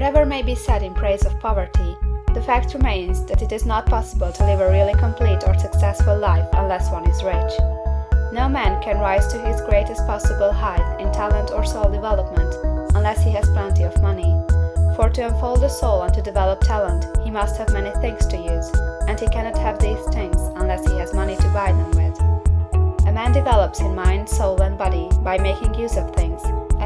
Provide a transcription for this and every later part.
Whatever may be said in praise of poverty, the fact remains that it is not possible to live a really complete or successful life unless one is rich. No man can rise to his greatest possible height in talent or soul development unless he has plenty of money. For to unfold a soul and to develop talent he must have many things to use, and he cannot have these things unless he has money to buy them with. A man develops in mind, soul, and body by making use of things,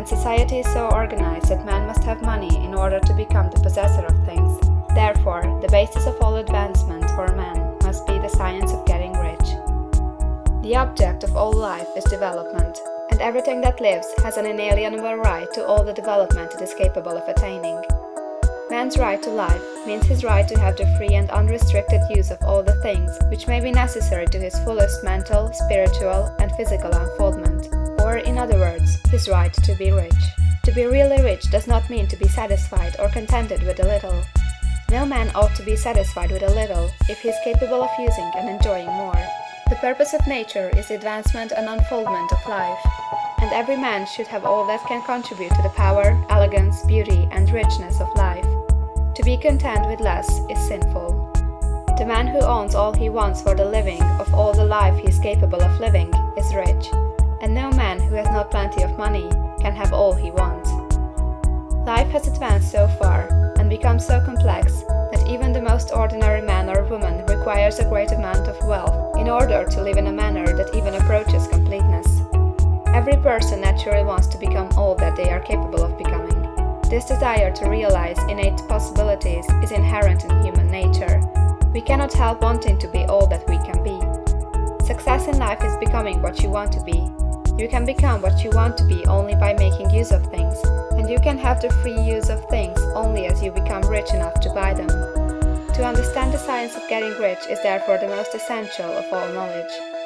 and society is so organized that man must have money in order to become the possessor of things. Therefore, the basis of all advancement for man must be the science of getting rich. The object of all life is development, and everything that lives has an inalienable right to all the development it is capable of attaining. Man's right to life means his right to have the free and unrestricted use of all the things which may be necessary to his fullest mental, spiritual, and physical unfoldment, in other words, his right to be rich. To be really rich does not mean to be satisfied or contented with a little. No man ought to be satisfied with a little if he is capable of using and enjoying more. The purpose of nature is the advancement and unfoldment of life, and every man should have all that can contribute to the power, elegance, beauty, and richness of life. To be content with less is sinful. The man who owns all he wants for the living of all the life he is capable of living is rich, not plenty of money can have all he wants. Life has advanced so far, and become so complex, that even the most ordinary man or woman requires a great amount of wealth in order to live in a manner that even approaches completeness. Every person naturally wants to become all that they are capable of becoming. This desire to realize innate possibilities is inherent in human nature. We cannot help wanting to be all that we can be. Success in life is becoming what you want to be. You can become what you want to be only by making use of things, and you can have the free use of things only as you become rich enough to buy them. To understand the science of getting rich is therefore the most essential of all knowledge.